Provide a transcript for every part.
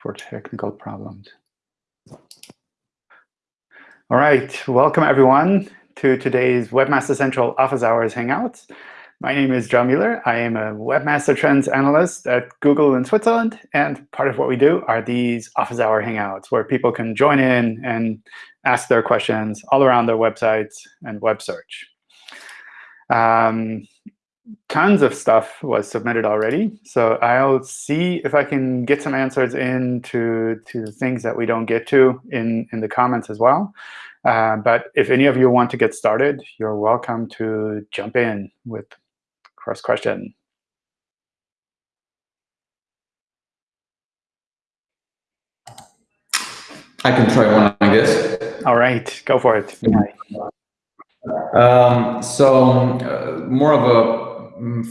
for technical problems. All right, welcome everyone to today's Webmaster Central Office Hours Hangouts. My name is John Mueller. I am a Webmaster Trends Analyst at Google in Switzerland. And part of what we do are these Office Hour Hangouts, where people can join in and ask their questions all around their websites and web search. Um, tons of stuff was submitted already. So I'll see if I can get some answers in to to things that we don't get to in, in the comments as well. Uh, but if any of you want to get started, you're welcome to jump in with First question. I can try one, I guess. All right, go for it. Um, so uh, more of a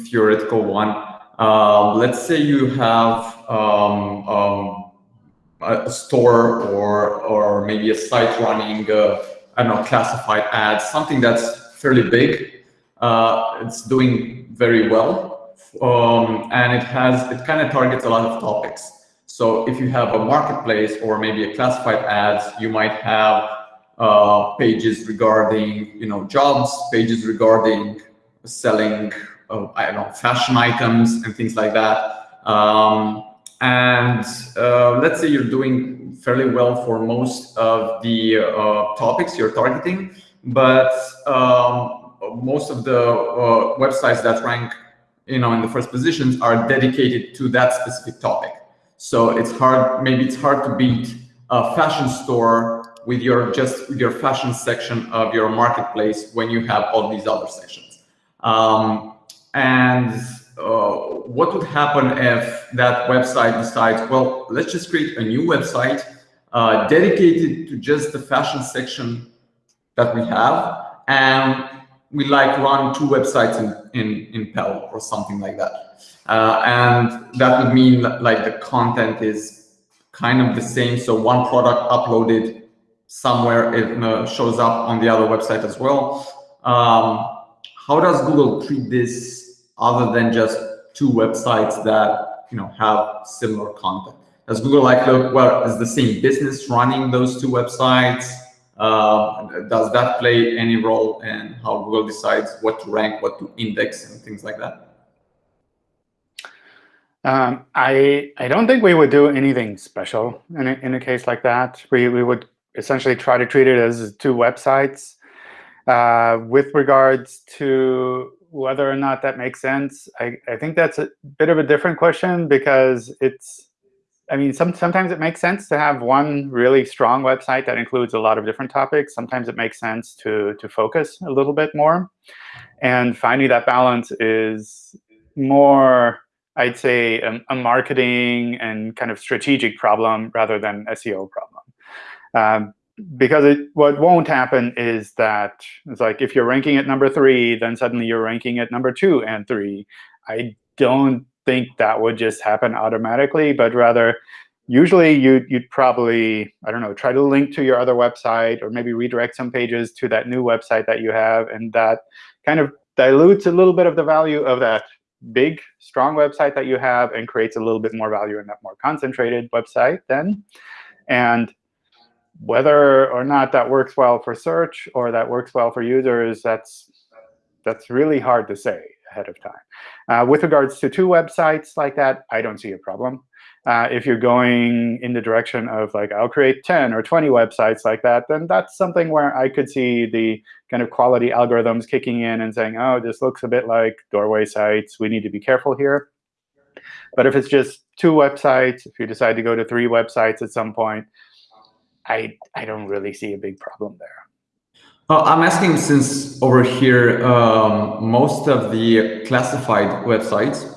theoretical one. Uh, let's say you have um, um, a store or or maybe a site running, uh, I don't know, classified ads, something that's fairly big. Uh, it's doing very well, um, and it has it kind of targets a lot of topics. So if you have a marketplace or maybe a classified ads, you might have uh, pages regarding you know jobs, pages regarding selling uh, I don't know fashion items and things like that. Um, and uh, let's say you're doing fairly well for most of the uh, topics you're targeting, but um, most of the uh, websites that rank you know in the first positions are dedicated to that specific topic so it's hard maybe it's hard to beat a fashion store with your just your fashion section of your marketplace when you have all these other sections um, and uh, what would happen if that website decides well let's just create a new website uh, dedicated to just the fashion section that we have and we like run two websites in, in, in Pell or something like that. Uh, and that would mean like the content is kind of the same. So one product uploaded somewhere, it uh, shows up on the other website as well. Um, how does Google treat this other than just two websites that you know have similar content? Does Google like look, well, is the same business running those two websites? Uh, does that play any role in how Google decides what to rank, what to index, and things like that? Um, I I don't think we would do anything special in a, in a case like that. We we would essentially try to treat it as two websites. Uh, with regards to whether or not that makes sense, I, I think that's a bit of a different question because it's I mean, some, sometimes it makes sense to have one really strong website that includes a lot of different topics. Sometimes it makes sense to, to focus a little bit more. And finding that balance is more, I'd say, a, a marketing and kind of strategic problem rather than SEO problem. Um, because it, what won't happen is that it's like if you're ranking at number three, then suddenly you're ranking at number two and three. I don't think that would just happen automatically, but rather usually you'd, you'd probably, I don't know, try to link to your other website or maybe redirect some pages to that new website that you have. And that kind of dilutes a little bit of the value of that big, strong website that you have and creates a little bit more value in that more concentrated website then. And whether or not that works well for search or that works well for users, that's that's really hard to say ahead of time. Uh, with regards to two websites like that, I don't see a problem. Uh, if you're going in the direction of like, I'll create 10 or 20 websites like that, then that's something where I could see the kind of quality algorithms kicking in and saying, oh, this looks a bit like doorway sites. We need to be careful here. But if it's just two websites, if you decide to go to three websites at some point, I, I don't really see a big problem there. Uh, I'm asking since over here, um, most of the classified websites,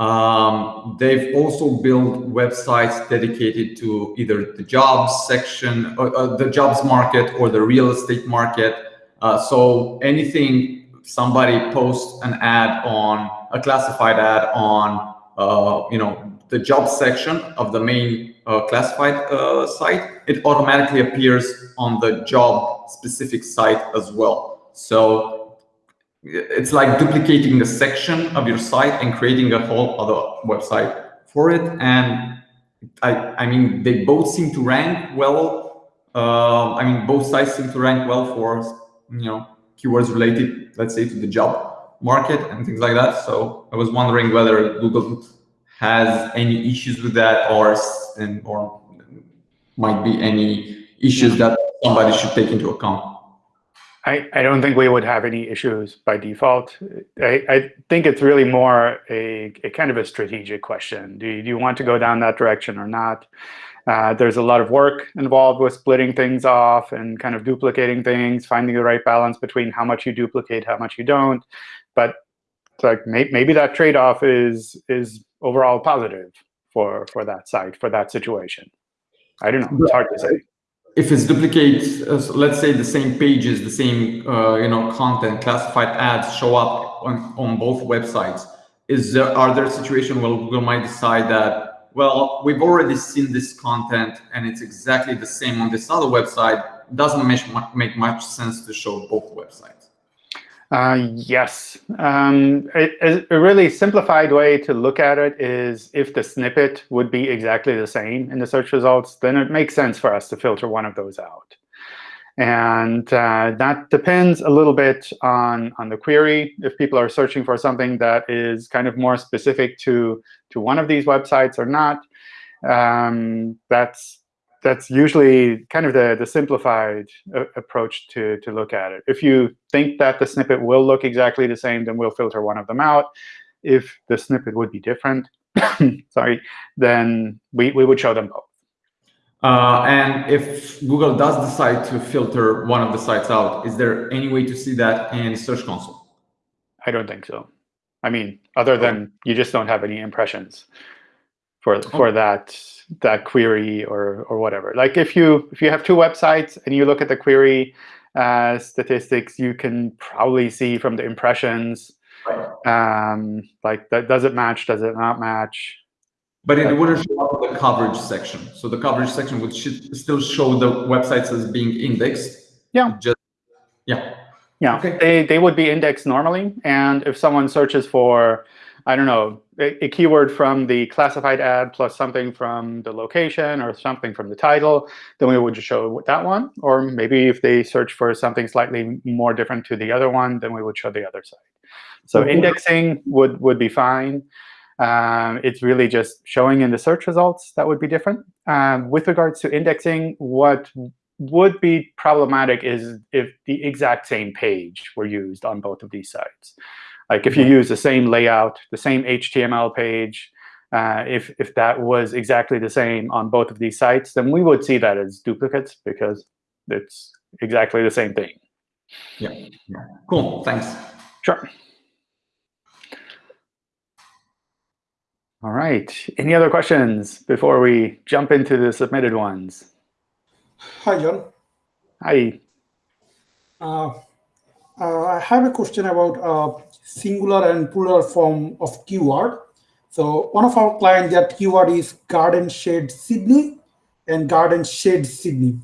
um, they've also built websites dedicated to either the jobs section, or, uh, the jobs market, or the real estate market. Uh, so anything somebody posts an ad on, a classified ad on, uh, you know, the job section of the main uh, classified uh, site, it automatically appears on the job specific site as well. So it's like duplicating a section of your site and creating a whole other website for it. And I, I mean, they both seem to rank well. Uh, I mean, both sites seem to rank well for, you know, keywords related, let's say, to the job market and things like that. So I was wondering whether Google has any issues with that or, and, or might be any issues that somebody should take into account. I, I don't think we would have any issues by default. I, I think it's really more a, a kind of a strategic question. Do you, do you want to go down that direction or not? Uh, there's a lot of work involved with splitting things off and kind of duplicating things, finding the right balance between how much you duplicate, how much you don't. But like may, maybe that trade-off is is overall positive for for that site for that situation. I don't know. It's hard to say if it's duplicate, uh, let's say the same pages, the same uh, you know content, classified ads show up on, on both websites, is there are there situations where Google might decide that well we've already seen this content and it's exactly the same on this other website, doesn't make make much sense to show both websites. Uh, yes. Um, it, a really simplified way to look at it is if the snippet would be exactly the same in the search results, then it makes sense for us to filter one of those out. And uh, that depends a little bit on, on the query. If people are searching for something that is kind of more specific to, to one of these websites or not, um, that's that's usually kind of the, the simplified uh, approach to, to look at it. If you think that the snippet will look exactly the same, then we'll filter one of them out. If the snippet would be different, sorry, then we, we would show them both. Uh, and if Google does decide to filter one of the sites out, is there any way to see that in Search Console? I don't think so. I mean, other than you just don't have any impressions for for that that query or or whatever. Like if you if you have two websites and you look at the query uh, statistics, you can probably see from the impressions, um, like that does it match, does it not match? But it wouldn't show up in the coverage section. So the coverage section would still show the websites as being indexed. Yeah. Just yeah. Yeah. Okay. They they would be indexed normally, and if someone searches for I don't know, a, a, keyword from the classified ad plus something from the location or something from the title, then we would just show that one. Or maybe if they search for something slightly more different to the other one, then we would show the other side. So mm -hmm. indexing would, would be fine. Um, it's really just showing in the search results that would be different. Um, with regards to indexing, what would be problematic is if the exact same page were used on both of these sites. Like if you use the same layout, the same HTML page, uh, if, if that was exactly the same on both of these sites, then we would see that as duplicates because it's exactly the same thing. Yeah, yeah. cool, thanks. Sure. All right, any other questions before we jump into the submitted ones? Hi, John. Hi. Uh, uh, I have a question about uh, singular and plural form of keyword. So one of our clients, that keyword is garden shade Sydney and garden shade Sydney.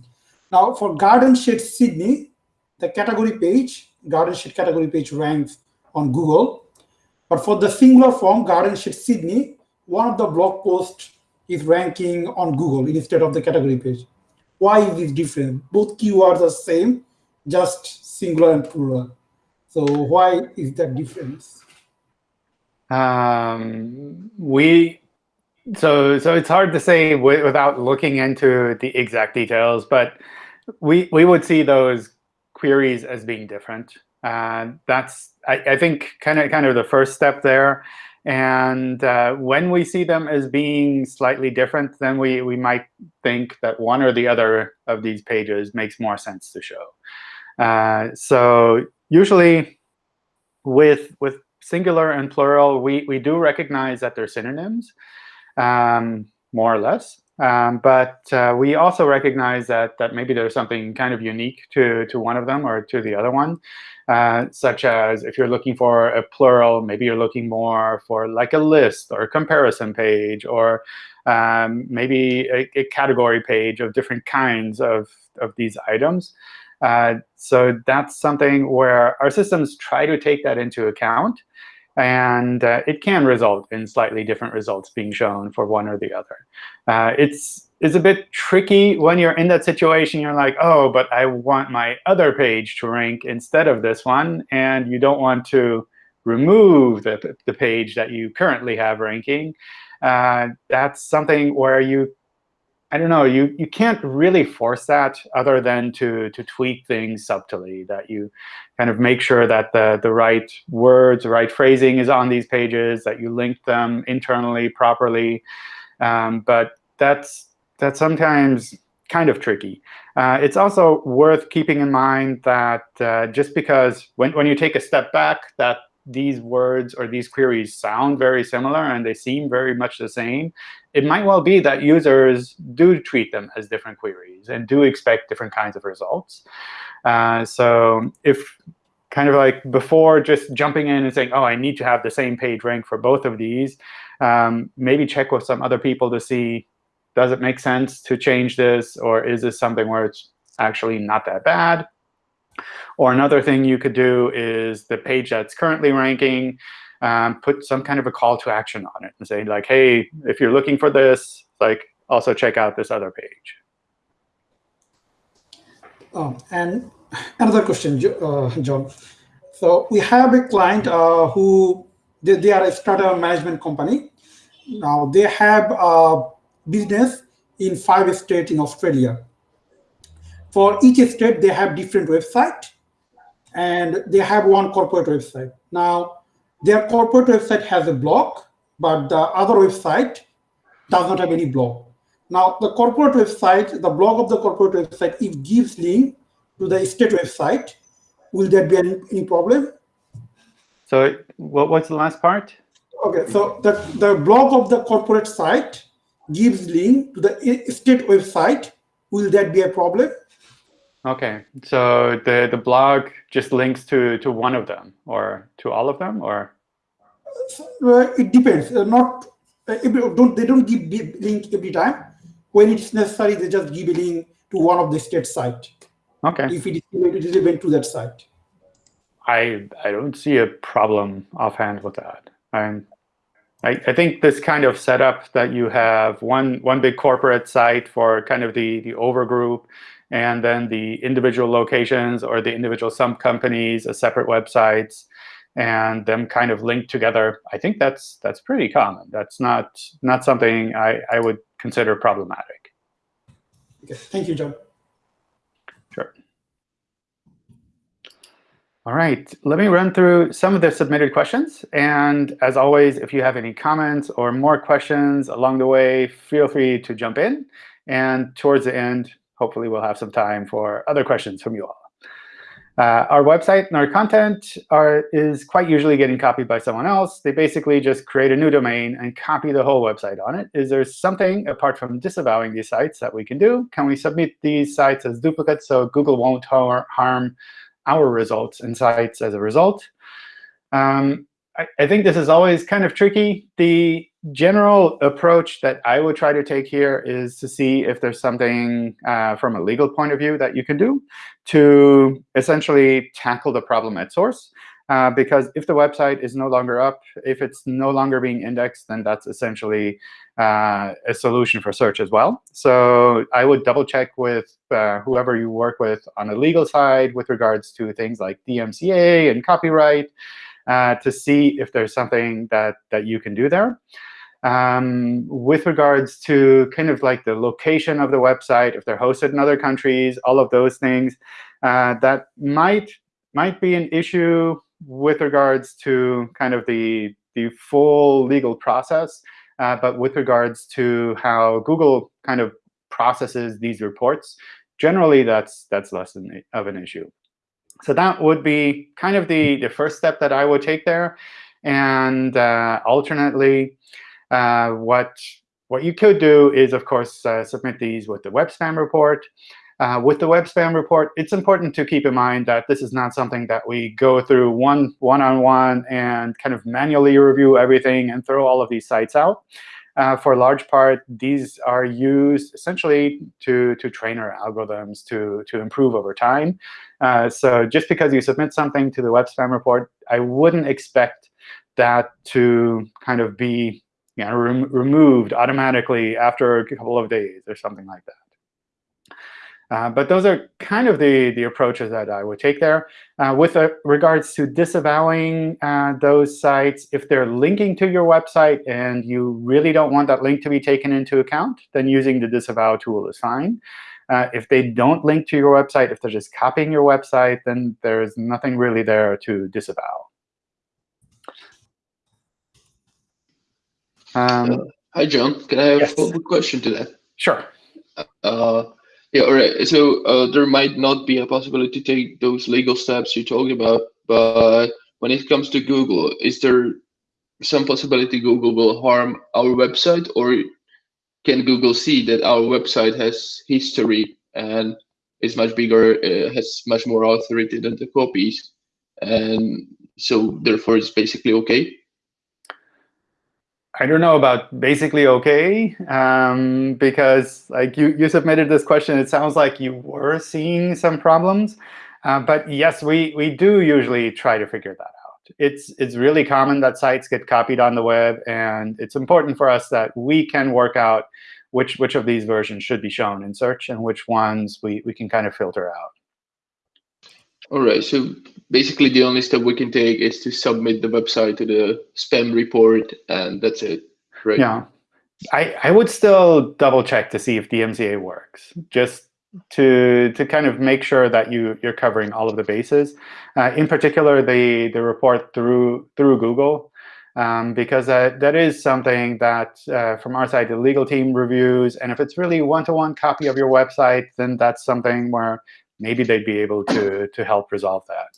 Now for garden shade Sydney, the category page, garden shade category page ranks on Google. But for the singular form, garden shade Sydney, one of the blog posts is ranking on Google instead of the category page. Why is this different? Both keywords are same, just singular and plural. So why is that difference? Um, we so so it's hard to say without looking into the exact details, but we we would see those queries as being different. Uh, that's I, I think kind of kind of the first step there. And uh, when we see them as being slightly different, then we, we might think that one or the other of these pages makes more sense to show. Uh, so usually with, with singular and plural, we, we do recognize that they're synonyms, um, more or less. Um, but uh, we also recognize that, that maybe there's something kind of unique to, to one of them or to the other one, uh, such as if you're looking for a plural, maybe you're looking more for like a list or a comparison page or um, maybe a, a, category page of different kinds of, of these items. Uh, so that's something where our systems try to take that into account. and uh, it can result in slightly different results being shown for one or the other. Uh, it's it's a bit tricky when you're in that situation. You're like, oh, but I want my other page to rank instead of this one, and you don't want to remove the, the page that you currently have ranking. Uh, that's something where you I don't know, you, you can't really force that other than to, to tweak things subtly, that you kind of make sure that the, the right words, the right phrasing is on these pages, that you link them internally properly. Um, but that's, that's sometimes kind of tricky. Uh, it's also worth keeping in mind that uh, just because when, when you take a step back, that these words or these queries sound very similar and they seem very much the same, it might well be that users do treat them as different queries and do expect different kinds of results. Uh, so if kind of like before just jumping in and saying, oh, I need to have the same page rank for both of these, um, maybe check with some other people to see, does it make sense to change this? Or is this something where it's actually not that bad? Or another thing you could do is the page that's currently ranking, um, put some kind of a call to action on it and say, like, hey, if you're looking for this, like, also check out this other page. Oh, and another question, uh, John. So we have a client uh, who they, they, are a strata management company. Now they have a business in five states in Australia. For each state, they have different website, and they have one corporate website. Now, their corporate website has a blog, but the other website does not have any blog. Now, the corporate website, the blog of the corporate website, it gives link to the state website. Will there be any, any problem? So what, what's the last part? OK, so the, the blog of the corporate site gives link to the state website. Will that be a problem? OK, so the, the blog just links to, to one of them or to all of them? or? Uh, it depends. Uh, not uh, don't They don't give link every time. When it's necessary, they just give a link to one of the state site. OK. If it is relevant to that site. I, I don't see a problem offhand with that. I'm, I, I think this kind of setup that you have one, one big corporate site for kind of the, the overgroup, and then the individual locations or the individual sub companies as separate websites and them kind of linked together. I think that's that's pretty common. That's not not something I, I would consider problematic. Okay. Thank you, John. Sure. All right, let me run through some of the submitted questions. And as always, if you have any comments or more questions along the way, feel free to jump in. And towards the end, hopefully we'll have some time for other questions from you all. Uh, our website and our content are, is quite usually getting copied by someone else. They basically just create a new domain and copy the whole website on it. Is there something, apart from disavowing these sites, that we can do? Can we submit these sites as duplicates so Google won't harm our results and sites as a result? Um, I, think this is always kind of tricky. The general approach that I would try to take here is to see if there's something uh, from a legal point of view that you can do to essentially tackle the problem at source. Uh, because if the website is no longer up, if it's no longer being indexed, then that's essentially uh, a solution for search as well. So I would double check with uh, whoever you work with on the legal side with regards to things like DMCA and copyright uh, to see if there's something that, that you can do there. Um, with regards to kind of like the location of the website, if they're hosted in other countries, all of those things, uh, that might might be an issue with regards to kind of the the full legal process. Uh, but with regards to how Google kind of processes these reports, generally that's that's less of an issue. So that would be kind of the the first step that I would take there. And uh, alternately, uh, what, what you could do is, of course, uh, submit these with the web spam report. Uh, with the web spam report, it's important to keep in mind that this is not something that we go through one one-on-one -on -one and kind of manually review everything and throw all of these sites out. Uh, for a large part, these are used essentially to, to train our algorithms to, to improve over time. Uh, so just because you submit something to the web spam report, I wouldn't expect that to kind of be you know, rem removed automatically after a couple of days or something like that. Uh, but those are kind of the, the approaches that I would take there. Uh, with uh, regards to disavowing uh, those sites, if they're linking to your website and you really don't want that link to be taken into account, then using the disavow tool is fine. Uh, if they don't link to your website, if they're just copying your website, then there's nothing really there to disavow. Um, Hi, John. Can I have yes. one question to that? Sure. Uh, yeah, all right. So uh, there might not be a possibility to take those legal steps you talked about, but when it comes to Google, is there some possibility Google will harm our website, or can Google see that our website has history and is much bigger, uh, has much more authority than the copies, and so therefore it's basically okay? I don't know about basically OK, um, because like you, you submitted this question, it sounds like you were seeing some problems. Uh, but yes, we, we do usually try to figure that out. It's, it's really common that sites get copied on the web, and it's important for us that we can work out which, which of these versions should be shown in search and which ones we, we can kind of filter out. All right, so basically the only step we can take is to submit the website to the spam report, and that's it, right? Yeah, I, I would still double check to see if DMCA works, just to to kind of make sure that you you're covering all of the bases. Uh, in particular, the the report through through Google, um, because that that is something that uh, from our side the legal team reviews, and if it's really one-to-one -one copy of your website, then that's something where maybe they'd be able to, to help resolve that.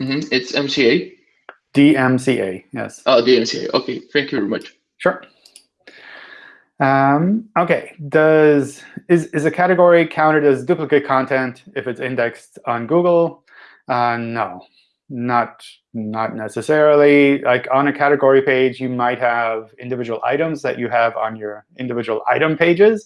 Mm -hmm. It's MCA? DMCA, yes. Oh, DMCA. OK, thank you very much. Sure. Um, OK, does is, is a category counted as duplicate content if it's indexed on Google? Uh, no, not, not necessarily. Like on a category page, you might have individual items that you have on your individual item pages.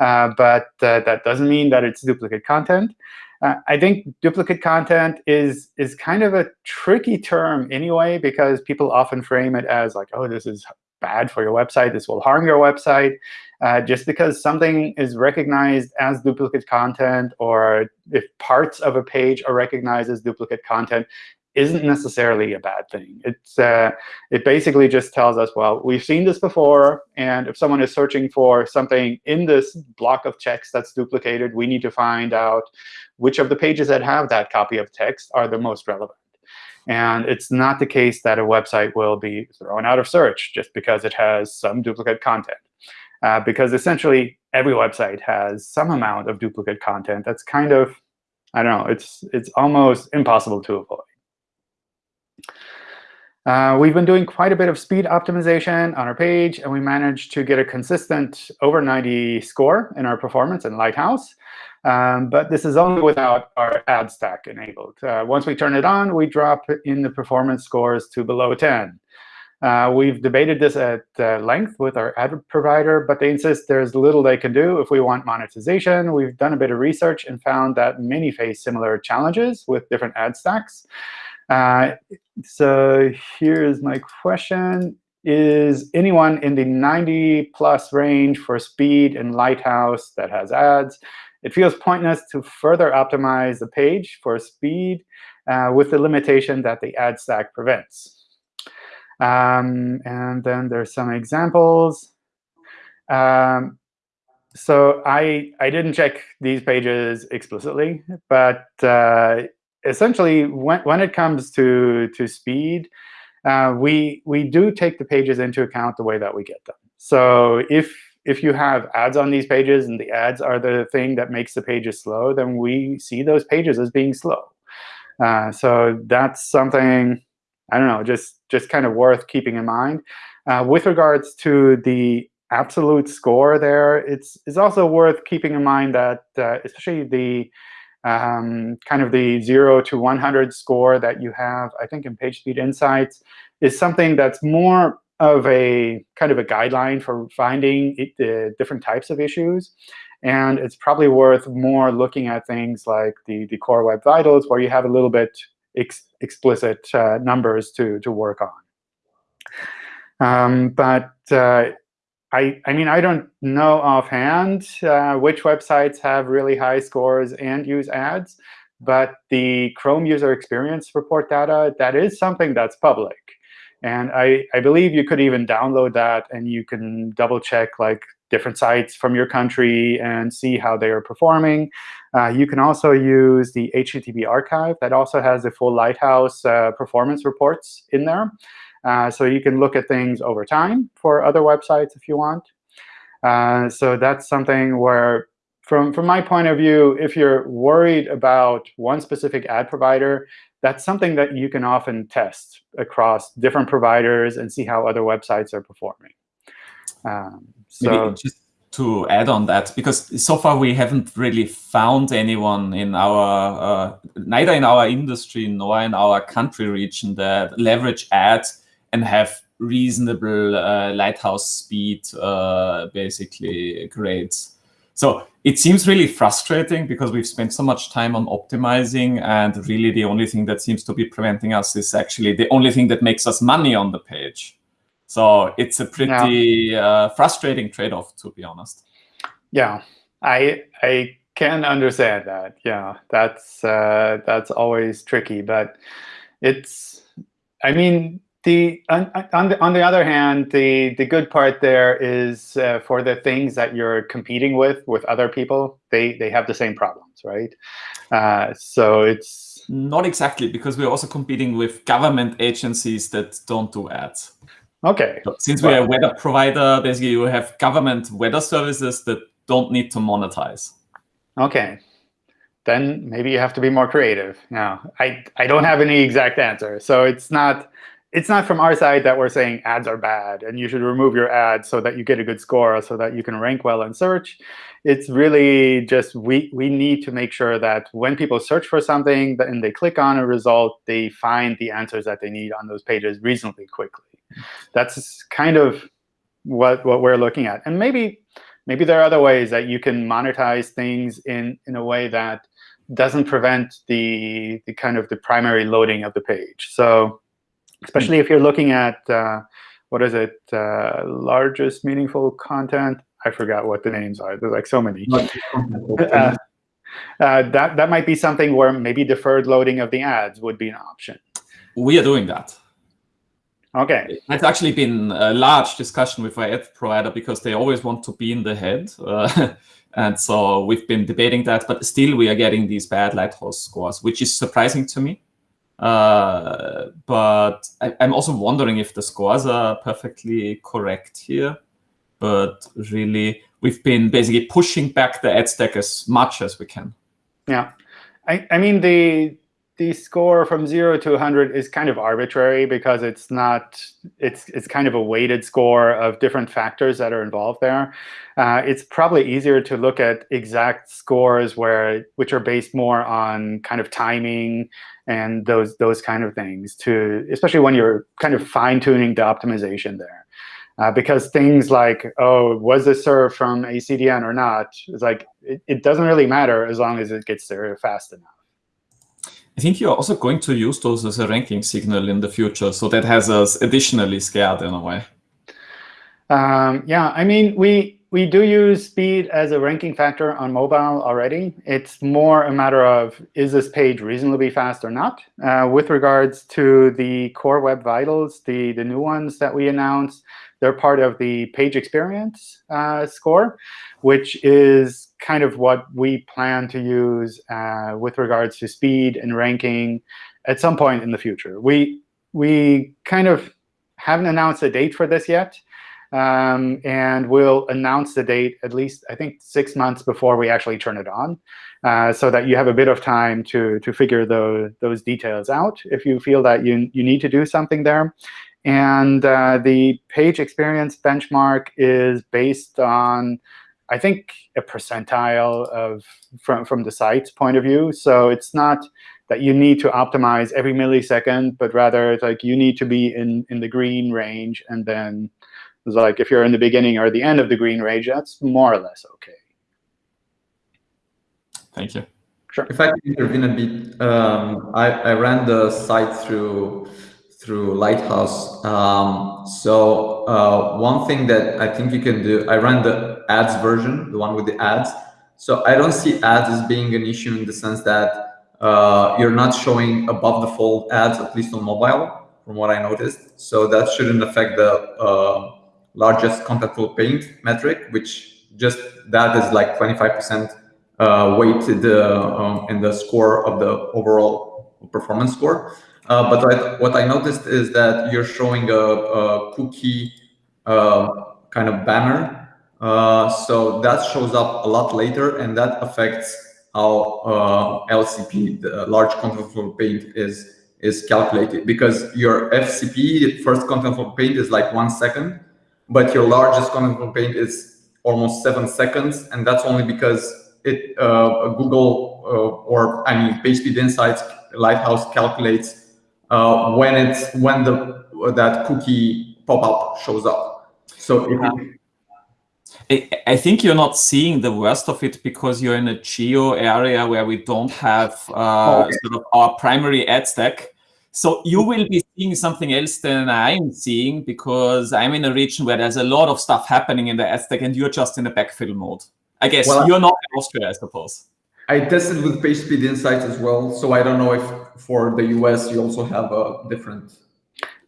Uh, but uh, that doesn't mean that it's duplicate content. Uh, I think duplicate content is is kind of a tricky term anyway, because people often frame it as like, oh, this is bad for your website. This will harm your website. Uh, just because something is recognized as duplicate content, or if parts of a page are recognized as duplicate content, isn't necessarily a bad thing. It's, uh, it basically just tells us, well, we've seen this before, and if someone is searching for something in this block of text that's duplicated, we need to find out which of the pages that have that copy of text are the most relevant. And it's not the case that a website will be thrown out of search just because it has some duplicate content. Uh, because essentially, every website has some amount of duplicate content that's kind of, I don't know, it's, it's almost impossible to avoid. Uh, we've been doing quite a bit of speed optimization on our page, and we managed to get a consistent over 90 score in our performance in Lighthouse. Um, but this is only without our ad stack enabled. Uh, once we turn it on, we drop in the performance scores to below 10. Uh, we've debated this at uh, length with our ad provider, but they insist there's little they can do if we want monetization. We've done a bit of research and found that many face similar challenges with different ad stacks. Uh, so here's my question. Is anyone in the 90 plus range for speed and Lighthouse that has ads? It feels pointless to further optimize the page for speed uh, with the limitation that the ad stack prevents. Um, and then there's some examples. Um, so I, I didn't check these pages explicitly, but uh, essentially, when, when it comes to, to speed, uh, we, we do take the pages into account the way that we get them. So if, if you have ads on these pages and the ads are the thing that makes the pages slow, then we see those pages as being slow. Uh, so that's something, I don't know, just, just kind of worth keeping in mind. Uh, with regards to the absolute score there, it's, it's also worth keeping in mind that uh, especially the um, kind of the 0 to 100 score that you have, I think, in PageSpeed Insights is something that's more of a kind of a guideline for finding it, the different types of issues. And it's probably worth more looking at things like the, the Core Web Vitals, where you have a little bit ex explicit uh, numbers to, to work on. Um, but uh, I, I mean, I don't know offhand uh, which websites have really high scores and use ads, but the Chrome user experience report data, that is something that's public. And I, I believe you could even download that, and you can double check like different sites from your country and see how they are performing. Uh, you can also use the HTTP archive that also has the full Lighthouse uh, performance reports in there. Uh, so you can look at things over time for other websites if you want. Uh, so that's something where, from, from my point of view, if you're worried about one specific ad provider, that's something that you can often test across different providers and see how other websites are performing. Um, so to add on that, because so far we haven't really found anyone in our, uh, neither in our industry nor in our country region that leverage ads and have reasonable uh, lighthouse speed uh, basically grades. So it seems really frustrating because we've spent so much time on optimizing and really the only thing that seems to be preventing us is actually the only thing that makes us money on the page. So it's a pretty yeah. uh, frustrating trade-off, to be honest. Yeah, I I can understand that. Yeah, that's uh, that's always tricky, but it's. I mean, the on, on, the on the other hand, the the good part there is uh, for the things that you're competing with with other people, they they have the same problems, right? Uh, so it's not exactly because we're also competing with government agencies that don't do ads. Okay. So since we're a weather provider, basically you have government weather services that don't need to monetize. Okay. Then maybe you have to be more creative. Now, I, I don't have any exact answer. So it's not it's not from our side that we're saying ads are bad and you should remove your ads so that you get a good score so that you can rank well in search. It's really just we, we need to make sure that when people search for something and they click on a result, they find the answers that they need on those pages reasonably quickly. That's kind of what, what we're looking at. And maybe, maybe there are other ways that you can monetize things in, in a way that doesn't prevent the, the kind of the primary loading of the page. So especially if you're looking at, uh, what is it, uh, largest meaningful content? I forgot what the names are. There's like so many. uh, that, that might be something where maybe deferred loading of the ads would be an option. We are doing that. Okay. It's actually been a large discussion with our ad provider because they always want to be in the head. Uh, and so we've been debating that, but still we are getting these bad Lighthouse scores, which is surprising to me. Uh, but I, am also wondering if the scores are perfectly correct here. But really, we've been basically pushing back the ad stack as much as we can. Yeah. I, I mean, the the score from 0 to 100 is kind of arbitrary because it's not it's it's kind of a weighted score of different factors that are involved there. Uh, it's probably easier to look at exact scores where which are based more on kind of timing and those those kind of things to especially when you're kind of fine tuning the optimization there. Uh, because things like, oh, was this served from a CDN or not, it's like it, it doesn't really matter as long as it gets there fast enough. I think you're also going to use those as a ranking signal in the future, so that has us additionally scared in a way. Um, yeah, I mean, we we do use speed as a ranking factor on mobile already. It's more a matter of, is this page reasonably fast or not? Uh, with regards to the Core Web Vitals, the, the new ones that we announced, they're part of the page experience uh, score, which is kind of what we plan to use uh, with regards to speed and ranking at some point in the future. We, we kind of haven't announced a date for this yet. Um, and we'll announce the date at least, I think, six months before we actually turn it on, uh, so that you have a bit of time to, to figure the, those details out if you feel that you, you need to do something there. And uh, the page experience benchmark is based on, I think, a percentile of from, from the site's point of view. So it's not that you need to optimize every millisecond, but rather like you need to be in, in the green range. And then it's like if you're in the beginning or the end of the green range, that's more or less OK. Thank you. Sure. If I can intervene a bit, um, I, I ran the site through through Lighthouse. Um, so uh, one thing that I think you can do, I ran the ads version, the one with the ads. So I don't see ads as being an issue in the sense that uh, you're not showing above the fold ads, at least on mobile, from what I noticed. So that shouldn't affect the uh, largest contentful paint metric, which just that is like 25% uh, weighted uh, um, in the score of the overall performance score. Uh, but what I noticed is that you're showing a, a cookie uh, kind of banner. Uh, so that shows up a lot later, and that affects how uh, LCP, the large contentful paint, is is calculated. Because your FCP, first contentful paint, is like one second, but your largest contentful paint is almost seven seconds, and that's only because it uh, Google uh, or I mean PageSpeed Insights Lighthouse calculates uh, when it's when the that cookie pop-up shows up. So if I think you're not seeing the worst of it because you're in a geo area where we don't have uh, okay. sort of our primary ad stack. So you will be seeing something else than I'm seeing because I'm in a region where there's a lot of stuff happening in the ad stack and you're just in a backfill mode. I guess well, you're not in Austria, I suppose. I tested with PageSpeed Insights as well, so I don't know if for the US you also have a different.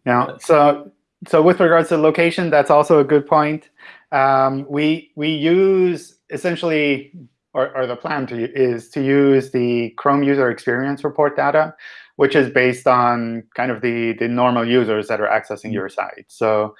Yeah. So so with regards to location, that's also a good point. Um, we we use essentially, or, or the plan to is to use the Chrome user experience report data, which is based on kind of the the normal users that are accessing your site. So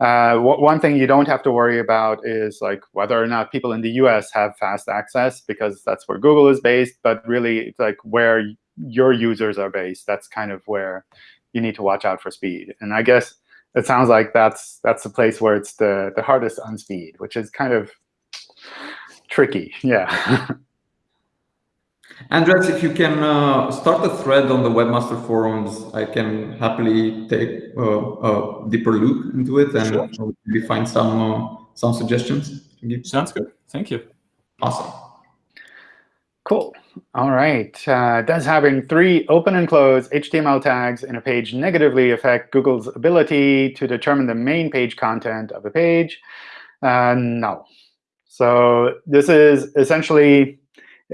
uh, one thing you don't have to worry about is like whether or not people in the US have fast access, because that's where Google is based. But really, it's like where your users are based. That's kind of where you need to watch out for speed. And I guess it sounds like that's that's the place where it's the the hardest on speed, which is kind of tricky. Yeah. Andres, if you can uh, start a thread on the Webmaster Forums, I can happily take uh, a deeper look into it and sure. maybe find some uh, some suggestions. Sounds good. Thank you. Awesome. Cool. All right. Uh, does having three open and close HTML tags in a page negatively affect Google's ability to determine the main page content of a page? Uh, no. So this is essentially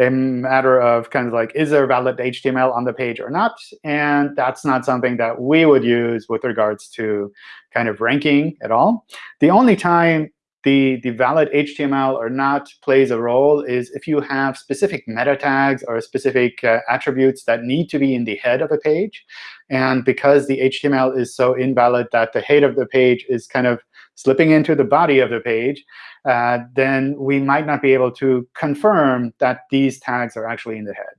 a matter of kind of like, is there valid HTML on the page or not? And that's not something that we would use with regards to kind of ranking at all. The only time the, the valid HTML or not plays a role is if you have specific meta tags or specific uh, attributes that need to be in the head of a page. And because the HTML is so invalid that the head of the page is kind of slipping into the body of the page, uh, then we might not be able to confirm that these tags are actually in the head.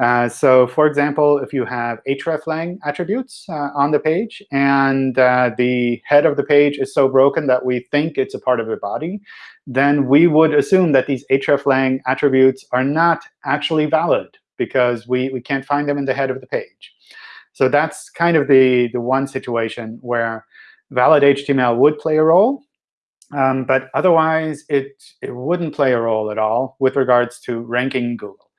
Uh, so for example, if you have hreflang attributes uh, on the page, and uh, the head of the page is so broken that we think it's a part of the body, then we would assume that these hreflang attributes are not actually valid because we, we can't find them in the head of the page. So that's kind of the, the one situation where valid HTML would play a role. Um, but otherwise, it, it wouldn't play a role at all with regards to ranking Google.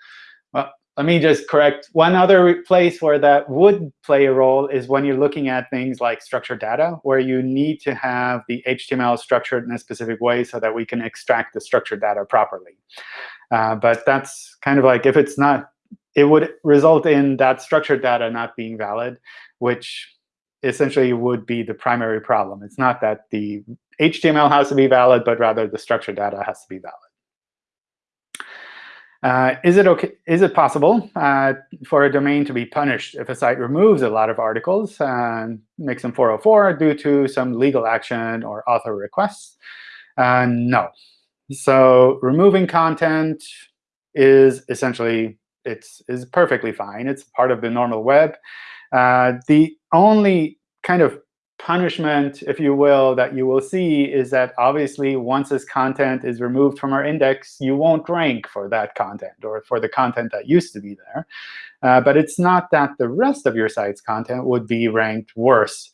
Well, let me just correct. One other place where that would play a role is when you're looking at things like structured data, where you need to have the HTML structured in a specific way so that we can extract the structured data properly. Uh, but that's kind of like if it's not, it would result in that structured data not being valid, which essentially would be the primary problem. It's not that the HTML has to be valid, but rather the structured data has to be valid. Uh, is it okay? Is it possible uh, for a domain to be punished if a site removes a lot of articles and makes them 404 due to some legal action or author requests? Uh, no. So removing content is essentially it's is perfectly fine. It's part of the normal web. Uh, the only kind of punishment, if you will, that you will see is that obviously once this content is removed from our index, you won't rank for that content or for the content that used to be there. Uh, but it's not that the rest of your site's content would be ranked worse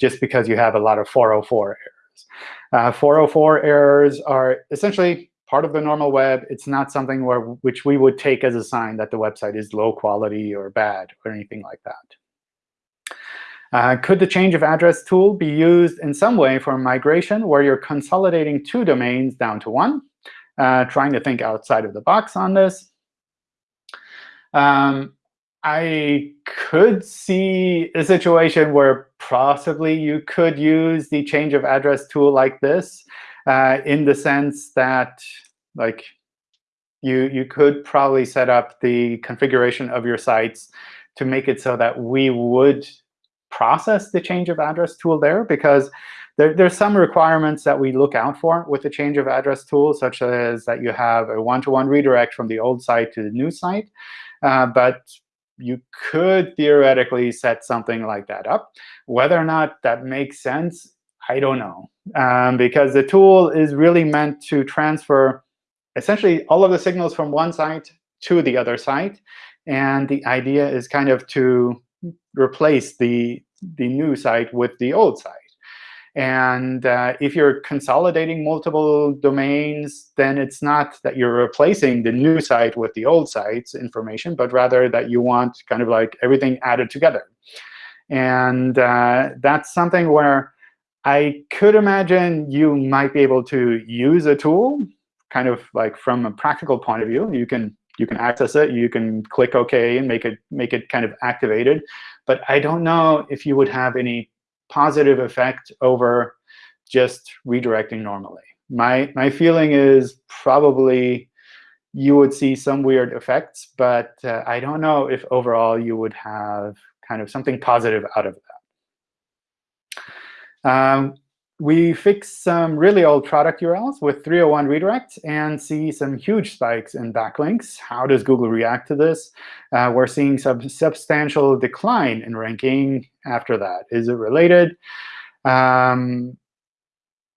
just because you have a lot of 404 errors. Uh, 404 errors are essentially part of the normal web. It's not something where which we would take as a sign that the website is low quality or bad or anything like that. Uh, could the change of address tool be used in some way for migration where you're consolidating two domains down to one? Uh, trying to think outside of the box on this. Um, I could see a situation where possibly you could use the change of address tool like this uh, in the sense that like you, you could probably set up the configuration of your sites to make it so that we would process the change of address tool there, because there, there's some requirements that we look out for with the change of address tool, such as that you have a one-to-one -one redirect from the old site to the new site. Uh, but you could theoretically set something like that up. Whether or not that makes sense, I don't know. Um, because the tool is really meant to transfer essentially all of the signals from one site to the other site. And the idea is kind of to replace the, the new site with the old site. And uh, if you're consolidating multiple domains, then it's not that you're replacing the new site with the old site's information, but rather that you want kind of like everything added together. And uh, that's something where I could imagine you might be able to use a tool kind of like from a practical point of view. You can you can access it. You can click OK and make it make it kind of activated. But I don't know if you would have any positive effect over just redirecting normally. My my feeling is probably you would see some weird effects, but uh, I don't know if overall you would have kind of something positive out of that. Um, we fixed some really old product URLs with 301 redirect and see some huge spikes in backlinks. How does Google react to this? Uh, we're seeing some substantial decline in ranking after that. Is it related? Um,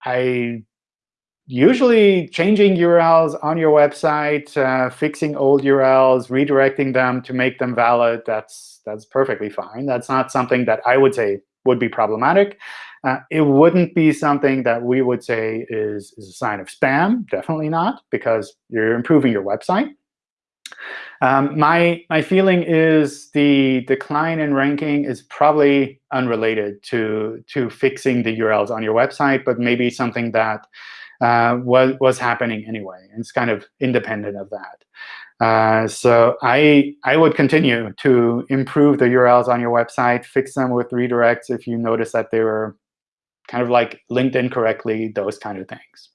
I usually changing URLs on your website, uh, fixing old URLs, redirecting them to make them valid, that's, that's perfectly fine. That's not something that I would say would be problematic. Uh, it wouldn't be something that we would say is, is a sign of spam. Definitely not, because you're improving your website. Um, my, my feeling is the decline in ranking is probably unrelated to, to fixing the URLs on your website, but maybe something that uh, was, was happening anyway. And it's kind of independent of that. Uh, so I, I would continue to improve the URLs on your website, fix them with redirects if you notice that they were kind of like linked incorrectly, those kind of things.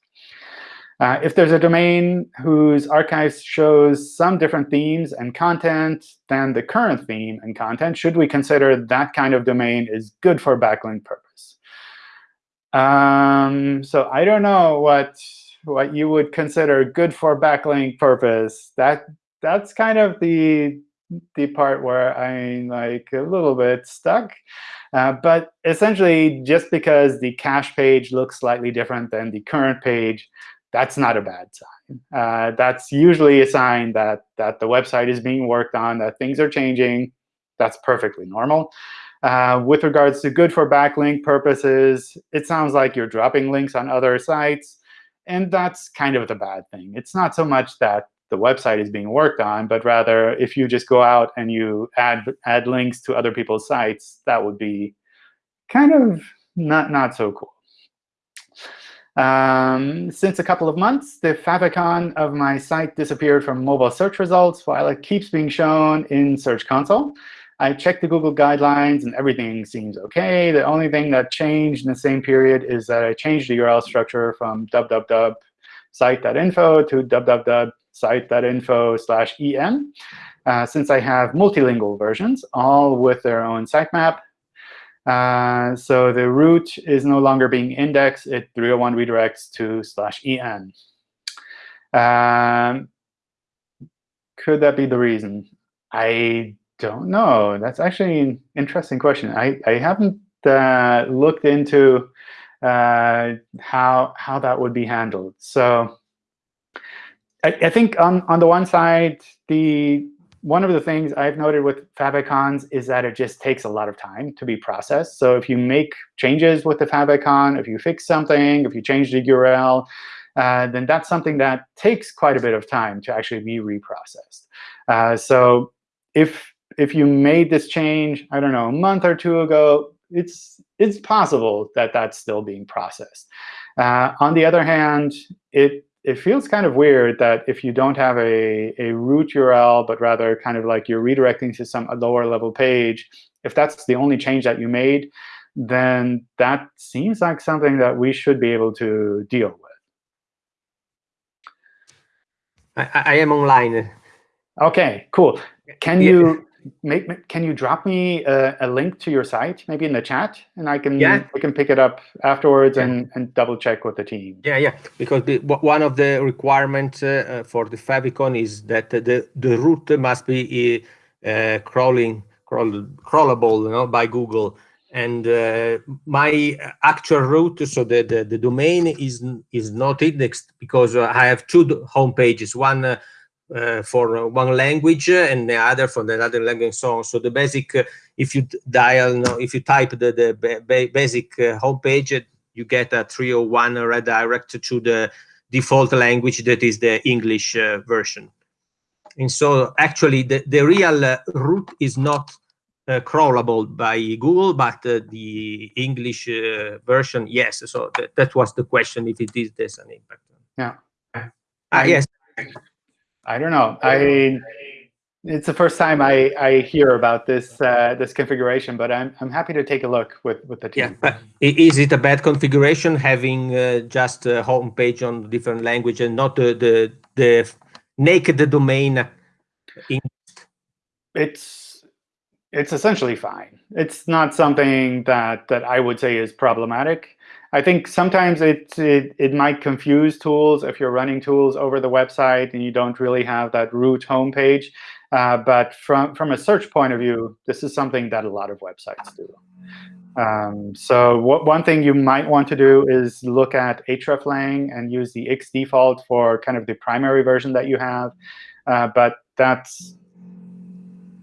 Uh, if there's a domain whose archives shows some different themes and content than the current theme and content, should we consider that kind of domain is good for backlink purpose? Um, so I don't know what what you would consider good for backlink purpose. That that's kind of the the part where I'm like a little bit stuck. Uh, but essentially, just because the cache page looks slightly different than the current page, that's not a bad sign. Uh, that's usually a sign that, that the website is being worked on, that things are changing. That's perfectly normal. Uh, with regards to good for backlink purposes, it sounds like you're dropping links on other sites. And that's kind of the bad thing. It's not so much that the website is being worked on, but rather if you just go out and you add add links to other people's sites, that would be kind of not not so cool. Um, since a couple of months, the favicon of my site disappeared from mobile search results while it keeps being shown in Search Console. I checked the Google guidelines, and everything seems OK. The only thing that changed in the same period is that I changed the URL structure from www site.info to www site.info slash en, uh, since I have multilingual versions, all with their own sitemap. Uh, so the root is no longer being indexed. It 301 redirects to slash en. Um, could that be the reason? I don't know. That's actually an interesting question. I, I haven't uh, looked into uh, how, how that would be handled. So I, I think on, on the one side, the one of the things I've noted with favicons is that it just takes a lot of time to be processed. So if you make changes with the favicon, if you fix something, if you change the URL, uh, then that's something that takes quite a bit of time to actually be reprocessed. Uh, so if if you made this change, I don't know, a month or two ago, it's it's possible that that's still being processed. Uh, on the other hand, it it feels kind of weird that if you don't have a, a root URL, but rather kind of like you're redirecting to some lower level page, if that's the only change that you made, then that seems like something that we should be able to deal with. I, I am online. OK, cool. Can yeah. you make can you drop me a, a, link to your site maybe in the chat and i can yeah. I can pick it up afterwards yeah. and, and double check with the team yeah yeah because the, one of the requirements uh, for the favicon is that the the root must be uh, crawling crawl, crawlable you know by google and uh, my actual root so the, the the domain is is not indexed because i have two home pages one uh, for one language and the other for the other language so on. So the basic, uh, if you dial, no, if you type the, the ba basic uh, homepage, you get a 301 redirect to the default language that is the English uh, version. And so actually the, the real uh, root is not uh, crawlable by Google, but the English version, yes. So th that was the question, if it is there's an impact. Yeah. Ah, yes. I don't know. I it's the first time I, I hear about this uh, this configuration, but I'm I'm happy to take a look with with the team. Yeah, is it a bad configuration having uh, just a home page on different language and not the the, the naked domain? In it's it's essentially fine. It's not something that that I would say is problematic. I think sometimes it, it, it might confuse tools if you're running tools over the website and you don't really have that root homepage. Uh, but from, from a search point of view, this is something that a lot of websites do. Um, so what, one thing you might want to do is look at hreflang and use the X default for kind of the primary version that you have. Uh, but that's,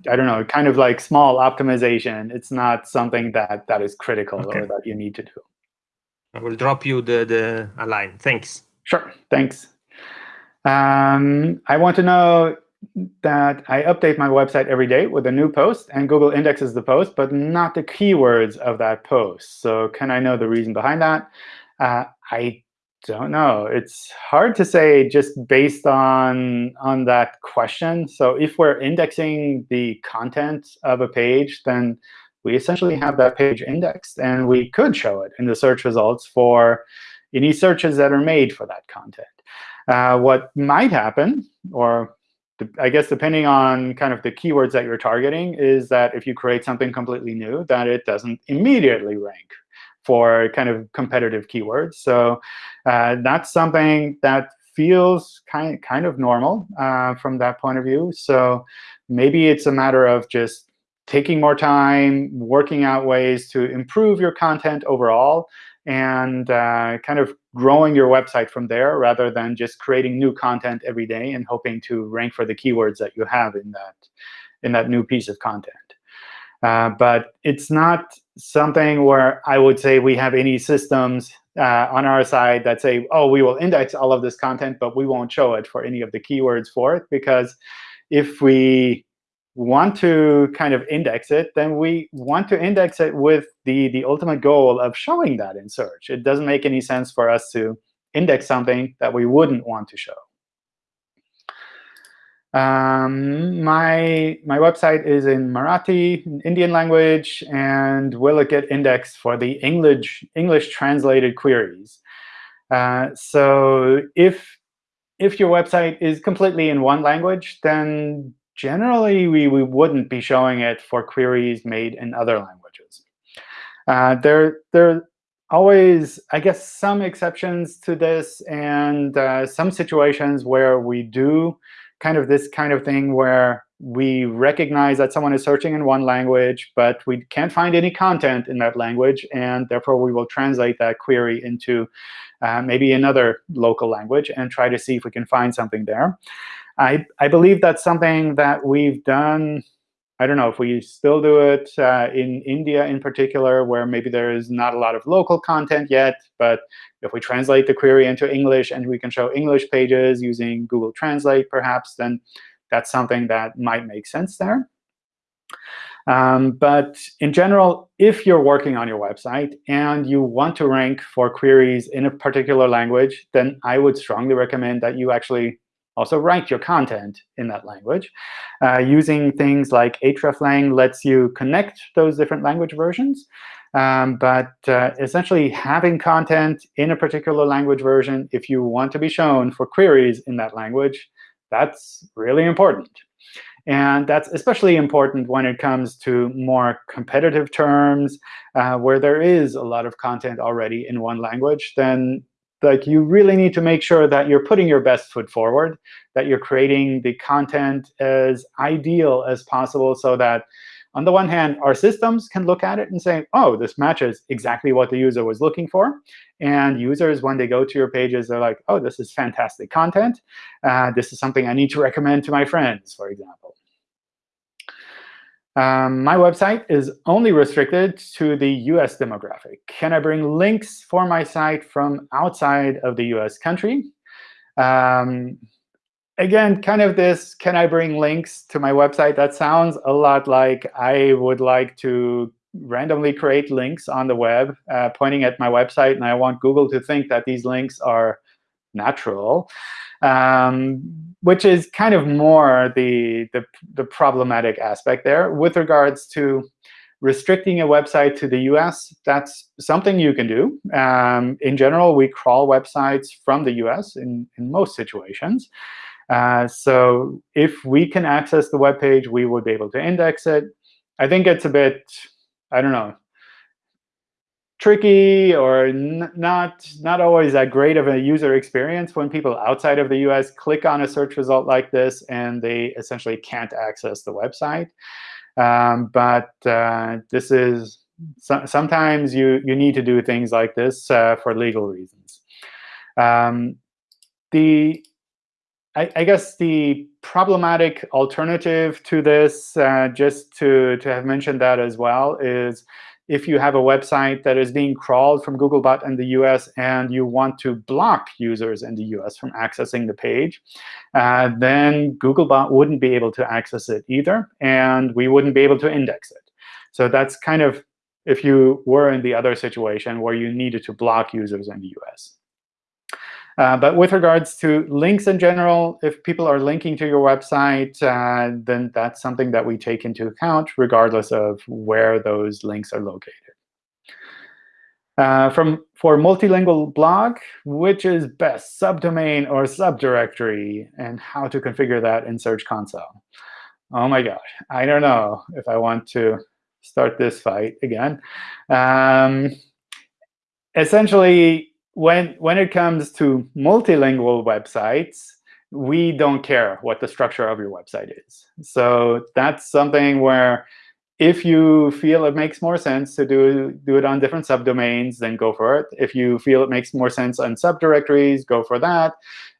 I don't know, kind of like small optimization. It's not something that, that is critical okay. or that you need to do. I will drop you the, the a line. Thanks. Sure. Thanks. Um, I want to know that I update my website every day with a new post, and Google indexes the post, but not the keywords of that post. So can I know the reason behind that? Uh, I don't know. It's hard to say just based on, on that question. So if we're indexing the content of a page, then we essentially have that page indexed. And we could show it in the search results for any searches that are made for that content. Uh, what might happen, or I guess depending on kind of the keywords that you're targeting, is that if you create something completely new, that it doesn't immediately rank for kind of competitive keywords. So uh, that's something that feels kind, kind of normal uh, from that point of view. So maybe it's a matter of just taking more time, working out ways to improve your content overall, and uh, kind of growing your website from there rather than just creating new content every day and hoping to rank for the keywords that you have in that, in that new piece of content. Uh, but it's not something where I would say we have any systems uh, on our side that say, oh, we will index all of this content, but we won't show it for any of the keywords for it. Because if we want to kind of index it, then we want to index it with the, the ultimate goal of showing that in search. It doesn't make any sense for us to index something that we wouldn't want to show. Um, my, my website is in Marathi, Indian language, and will it get indexed for the English, English translated queries? Uh, so if, if your website is completely in one language, then generally we, we wouldn't be showing it for queries made in other languages. Uh, there, there are always, I guess, some exceptions to this and uh, some situations where we do kind of this kind of thing where we recognize that someone is searching in one language, but we can't find any content in that language, and therefore we will translate that query into uh, maybe another local language and try to see if we can find something there. I, I believe that's something that we've done. I don't know if we still do it uh, in India in particular, where maybe there is not a lot of local content yet. But if we translate the query into English and we can show English pages using Google Translate, perhaps, then that's something that might make sense there. Um, but in general, if you're working on your website and you want to rank for queries in a particular language, then I would strongly recommend that you actually also write your content in that language. Uh, using things like hreflang lets you connect those different language versions. Um, but uh, essentially, having content in a particular language version, if you want to be shown for queries in that language, that's really important. And that's especially important when it comes to more competitive terms, uh, where there is a lot of content already in one language, then like you really need to make sure that you're putting your best foot forward, that you're creating the content as ideal as possible so that on the one hand, our systems can look at it and say, oh, this matches exactly what the user was looking for. And users, when they go to your pages, they're like, oh, this is fantastic content. Uh, this is something I need to recommend to my friends, for example. Um, my website is only restricted to the US demographic. Can I bring links for my site from outside of the US country? Um, again, kind of this, can I bring links to my website? That sounds a lot like I would like to randomly create links on the web uh, pointing at my website, and I want Google to think that these links are natural, um, which is kind of more the, the, the problematic aspect there. With regards to restricting a website to the US, that's something you can do. Um, in general, we crawl websites from the US in, in most situations. Uh, so if we can access the web page, we would be able to index it. I think it's a bit, I don't know, tricky or not, not always that great of a user experience when people outside of the US click on a search result like this and they essentially can't access the website. Um, but uh, this is so sometimes you, you need to do things like this uh, for legal reasons. Um, the I, I, guess the problematic alternative to this, uh, just to, to have mentioned that as well, is if you have a website that is being crawled from Googlebot in the US and you want to block users in the US from accessing the page, uh, then Googlebot wouldn't be able to access it either, and we wouldn't be able to index it. So that's kind of if you were in the other situation where you needed to block users in the US. Uh, but with regards to links in general, if people are linking to your website, uh, then that's something that we take into account, regardless of where those links are located. Uh, from For multilingual blog, which is best, subdomain or subdirectory, and how to configure that in Search Console? Oh my gosh, I don't know if I want to start this fight again. Um, essentially, when when it comes to multilingual websites, we don't care what the structure of your website is. So that's something where if you feel it makes more sense to do, do it on different subdomains, then go for it. If you feel it makes more sense on subdirectories, go for that.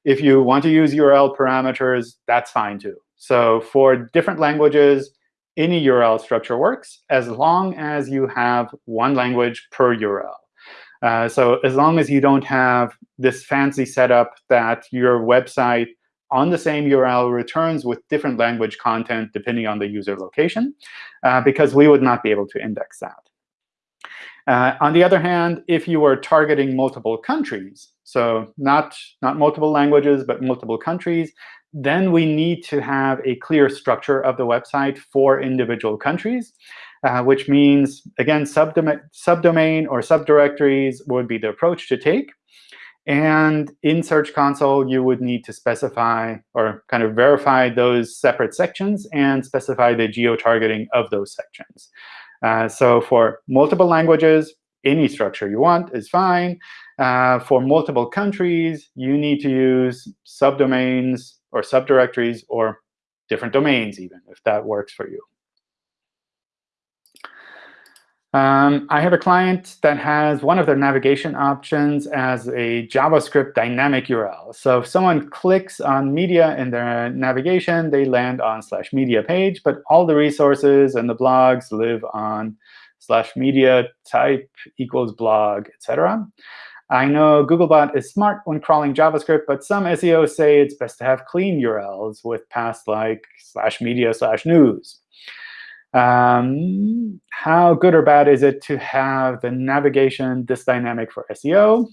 If you want to use URL parameters, that's fine too. So for different languages, any URL structure works as long as you have one language per URL. Uh, so as long as you don't have this fancy setup that your website on the same URL returns with different language content depending on the user location, uh, because we would not be able to index that. Uh, on the other hand, if you are targeting multiple countries, so not, not multiple languages, but multiple countries, then we need to have a clear structure of the website for individual countries uh, which means, again, subdomain, subdomain or subdirectories would be the approach to take. And in Search Console, you would need to specify or kind of verify those separate sections and specify the geo-targeting of those sections. Uh, so for multiple languages, any structure you want is fine. Uh, for multiple countries, you need to use subdomains or subdirectories or different domains even, if that works for you. Um, I have a client that has one of their navigation options as a JavaScript dynamic URL. So if someone clicks on media in their navigation, they land on slash media page, but all the resources and the blogs live on slash media type equals blog, etc. I know Googlebot is smart when crawling JavaScript, but some SEOs say it's best to have clean URLs with paths like slash media slash news. Um, how good or bad is it to have the navigation this dynamic for SEO?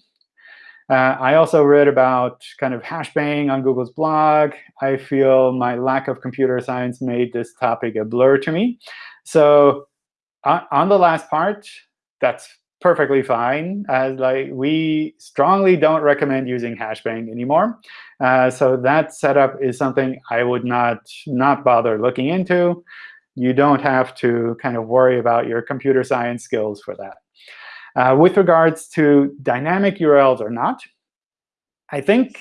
Uh, I also read about kind of hashbang on Google's blog. I feel my lack of computer science made this topic a blur to me. So on, on the last part, that's perfectly fine. As like we strongly don't recommend using hashbang anymore. Uh, so that setup is something I would not not bother looking into. You don't have to kind of worry about your computer science skills for that. Uh, with regards to dynamic URLs or not, I think,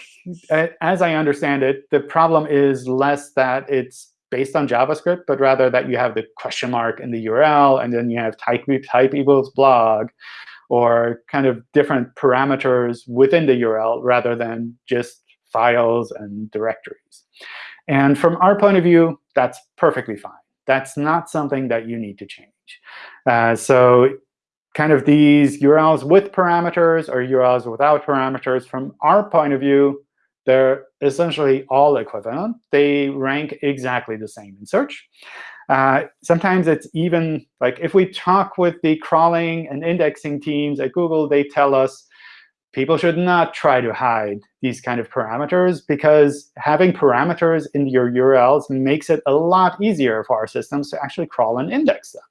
as I understand it, the problem is less that it's based on JavaScript, but rather that you have the question mark in the URL, and then you have type, type equals blog, or kind of different parameters within the URL rather than just files and directories. And from our point of view, that's perfectly fine. That's not something that you need to change. Uh, so kind of these URLs with parameters or URLs without parameters, from our point of view, they're essentially all equivalent. They rank exactly the same in search. Uh, sometimes it's even like if we talk with the crawling and indexing teams at Google, they tell us people should not try to hide these kind of parameters because having parameters in your URLs makes it a lot easier for our systems to actually crawl and index them.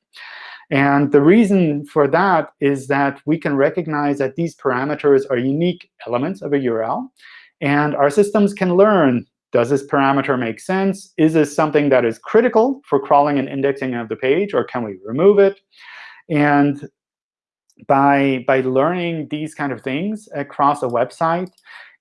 And the reason for that is that we can recognize that these parameters are unique elements of a URL. And our systems can learn, does this parameter make sense? Is this something that is critical for crawling and indexing of the page, or can we remove it? And by, by learning these kind of things across a website,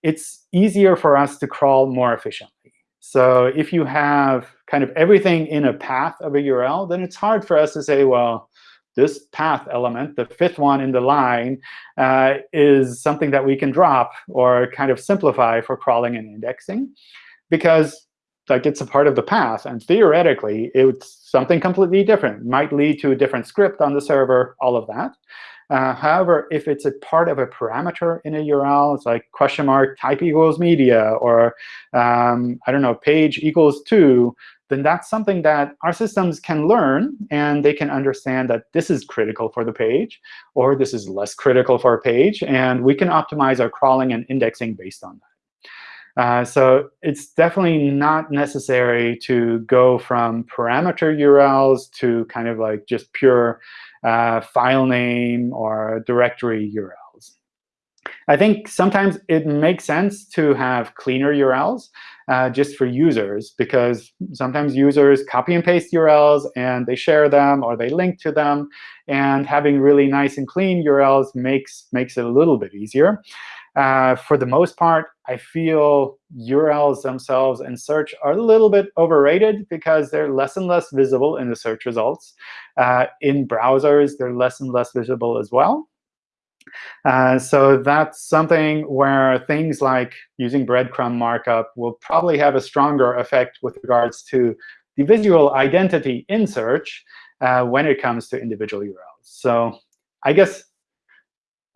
it's easier for us to crawl more efficiently. So if you have kind of everything in a path of a URL, then it's hard for us to say, well, this path element, the fifth one in the line, uh, is something that we can drop or kind of simplify for crawling and indexing, because like it's a part of the path. And theoretically, it's something completely different. Might lead to a different script on the server, all of that. Uh, however, if it's a part of a parameter in a URL, it's like question mark type equals media, or um, I don't know, page equals 2, then that's something that our systems can learn, and they can understand that this is critical for the page, or this is less critical for a page, and we can optimize our crawling and indexing based on that. Uh, so it's definitely not necessary to go from parameter URLs to kind of like just pure uh, file name or directory URLs. I think sometimes it makes sense to have cleaner URLs uh, just for users, because sometimes users copy and paste URLs, and they share them, or they link to them. And having really nice and clean URLs makes, makes it a little bit easier. Uh, for the most part, I feel URLs themselves in search are a little bit overrated because they're less and less visible in the search results. Uh, in browsers, they're less and less visible as well. Uh, so that's something where things like using breadcrumb markup will probably have a stronger effect with regards to the visual identity in search uh, when it comes to individual URLs. So I guess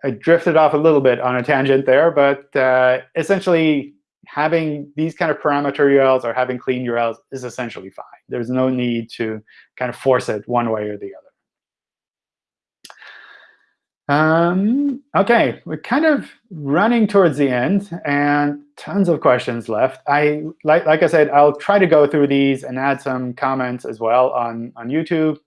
I drifted off a little bit on a tangent there, but uh, essentially having these kind of parameter URLs or having clean URLs is essentially fine. There's no need to kind of force it one way or the other. Um, OK, we're kind of running towards the end, and tons of questions left. I like, like I said, I'll try to go through these and add some comments as well on, on YouTube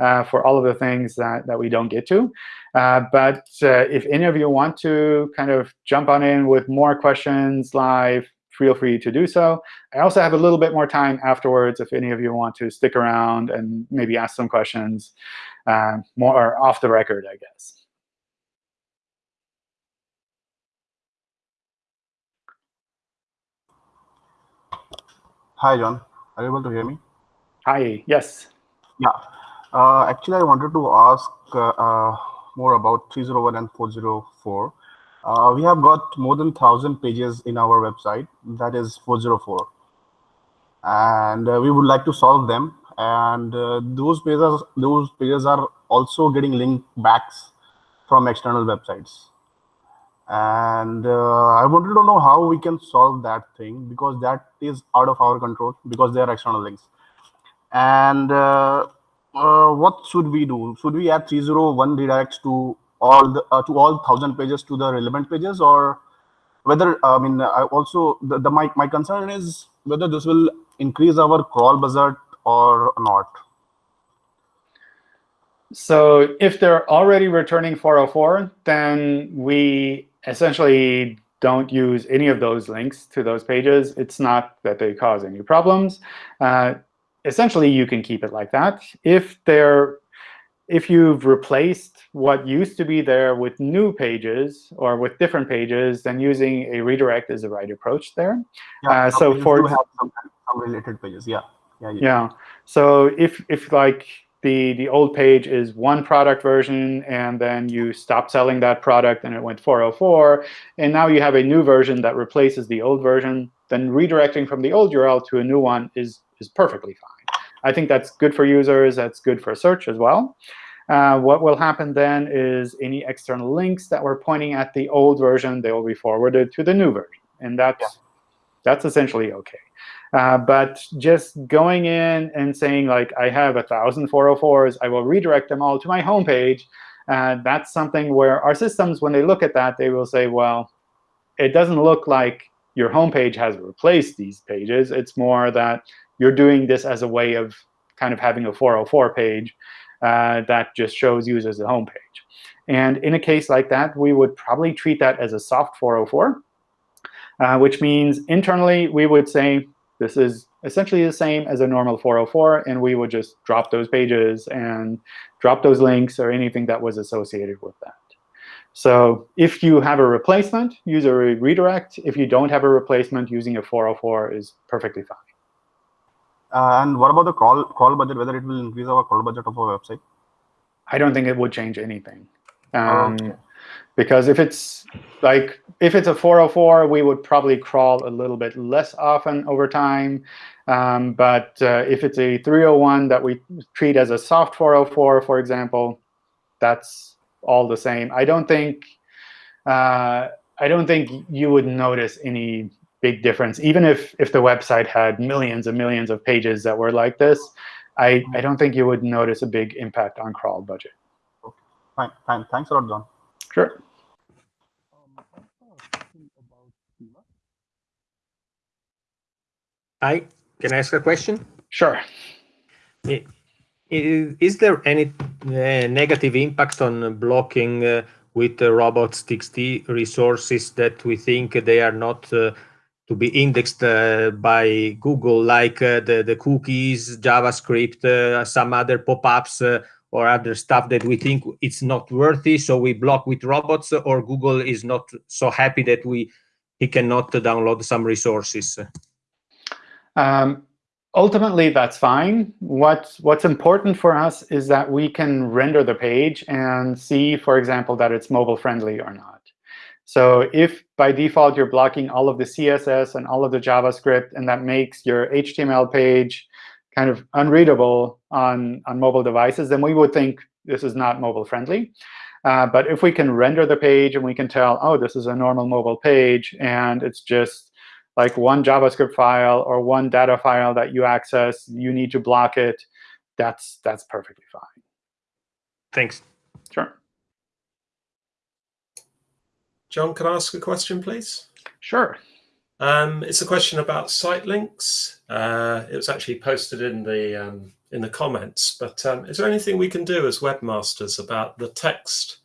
uh, for all of the things that, that we don't get to. Uh, but uh, if any of you want to kind of jump on in with more questions live, feel free to do so. I also have a little bit more time afterwards if any of you want to stick around and maybe ask some questions uh, more off the record, I guess. Hi, John. Are you able to hear me? Hi, yes. Yeah. Uh, actually, I wanted to ask uh, uh, more about 301 and 404. Uh, we have got more than 1,000 pages in our website, that is 404. And uh, we would like to solve them. And those pages, those pages are also getting link backs from external websites and uh, i wanted to know how we can solve that thing because that is out of our control because they are external links and uh, uh, what should we do? Should we add 301 redirects to all the uh, to all thousand pages to the relevant pages, or whether I mean I also the, the my my concern is whether this will increase our crawl budget or not. So if they're already returning 404, then we essentially don't use any of those links to those pages. It's not that they cause any problems. Uh, essentially, you can keep it like that. If they're if you've replaced what used to be there with new pages or with different pages, then using a redirect is the right approach there. Yeah, Uh, so for- have some, some related pages. Yeah. Yeah. yeah. Yeah. So if if like the the old page is one product version and then you stop selling that product and it went 404 and now you have a new version that replaces the old version, then redirecting from the old URL to a new one is is perfectly fine. I think that's good for users. That's good for search as well. Uh, what will happen then is any external links that were pointing at the old version, they will be forwarded to the new version. And that's, Yeah. that's essentially OK. Uh, but just going in and saying, like, I have 1,000 404s, I will redirect them all to my home page, uh, that's something where our systems, when they look at that, they will say, well, it doesn't look like your home page has replaced these pages. It's more that you're doing this as a way of kind of having a 404 page uh, that just shows users the home page. And in a case like that, we would probably treat that as a soft 404, uh, which means internally we would say this is essentially the same as a normal 404, and we would just drop those pages and drop those links or anything that was associated with that. So if you have a replacement, use a re- redirect. If you don't have a replacement, using a 404 is perfectly fine. Uh, and what about the call crawl budget? Whether it will increase our call budget of our website? I don't think it would change anything. Um, okay. Because if it's like if it's a 404, we would probably crawl a little bit less often over time. Um, but uh, if it's a 301 that we treat as a soft 404, for example, that's all the same. I don't think uh, I don't think you would notice any big difference, even if if the website had millions and millions of pages that were like this. I, I don't think you would notice a big impact on crawl budget. Fine, fine. Thanks a lot, John. Sure. I can I ask a question? Sure. I- i- Is there any uh, negative impact on blocking uh, with the robots.txt resources that we think they are not uh, to be indexed uh, by Google, like uh, the, the cookies, JavaScript, uh, some other pop-ups uh, or other stuff that we think it's not worthy, so we block with robots, or Google is not so happy that we he cannot download some resources? Um, ultimately, that's fine. What, what's important for us is that we can render the page and see, for example, that it's mobile friendly or not. So if by default you're blocking all of the CSS and all of the JavaScript, and that makes your HTML page kind of unreadable on, on mobile devices, then we would think this is not mobile friendly. Uh, but if we can render the page and we can tell, oh, this is a normal mobile page, and it's just like one JavaScript file or one data file that you access, you need to block it, that's, that's perfectly fine. Thanks. Sure. John, can I ask a question, please? Sure. Um, it's a question about site links. Uh, it was actually posted in the um, in the comments. But um, is there anything we can do as webmasters about the text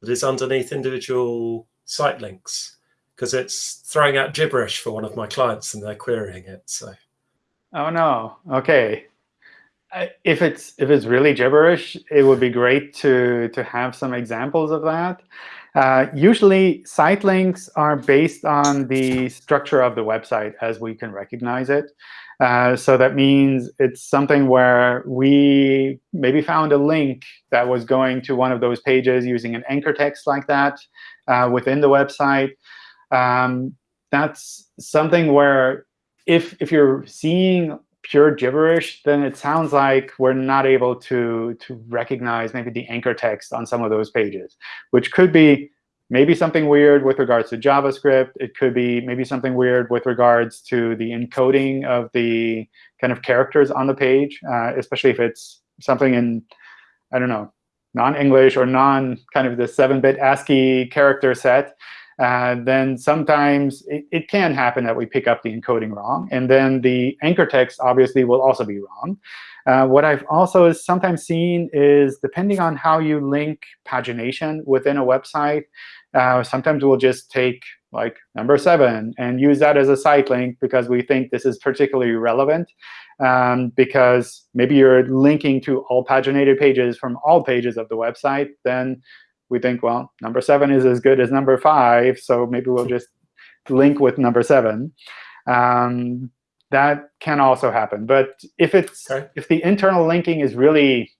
that is underneath individual site links? Because it's throwing out gibberish for one of my clients, and they're querying it. So Oh no. OK. I- If it's if it's really gibberish, it would be great to to have some examples of that. Uh, usually, site links are based on the structure of the website as we can recognize it. Uh, so that means it's something where we maybe found a link that was going to one of those pages using an anchor text like that uh, within the website. Um, that's something where if if you're seeing pure gibberish, then it sounds like we're not able to to recognize maybe the anchor text on some of those pages, which could be maybe something weird with regards to JavaScript. It could be maybe something weird with regards to the encoding of the kind of characters on the page, uh, especially if it's something in, I don't know, non-English or non kind of the 7-bit ASCII character set, uh, then sometimes it, it, can happen that we pick up the encoding wrong. And then the anchor text obviously will also be wrong. Uh, what I've also sometimes seen is depending on how you link pagination within a website, uh, sometimes we'll just take like number 7 and use that as a site link because we think this is particularly relevant. Um, because maybe you're linking to all paginated pages from all pages of the website, then we think, well, number 7 is as good as number 5, so maybe we'll just link with number 7. Um, that can also happen. But if it's okay. if the internal linking is really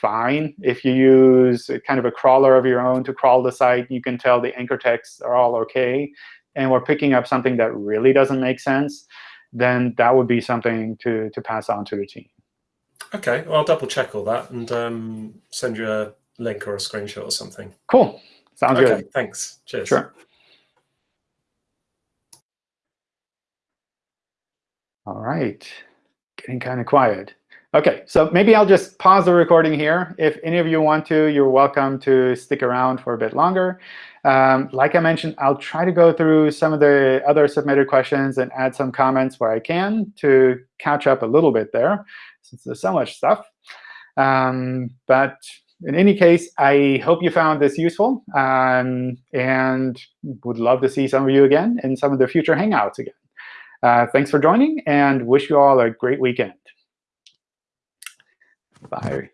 fine, if you use kind of a crawler of your own to crawl the site, you can tell the anchor texts are all OK, and we're picking up something that really doesn't make sense, then that would be something to, to pass on to the team. OK, well, I'll double check all that and um, send you a link or a screenshot or something. Cool. Sounds okay, good. Thanks. Cheers. Sure. All right. Getting kind of quiet. OK, so maybe I'll just pause the recording here. If any of you want to, you're welcome to stick around for a bit longer. Um, like I mentioned, I'll try to go through some of the other submitted questions and add some comments where I can to catch up a little bit there, since there's so much stuff. Um, but in any case, I hope you found this useful, um, and would love to see some of you again in some of the future Hangouts again. Uh, thanks for joining, and wish you all a great weekend. Bye.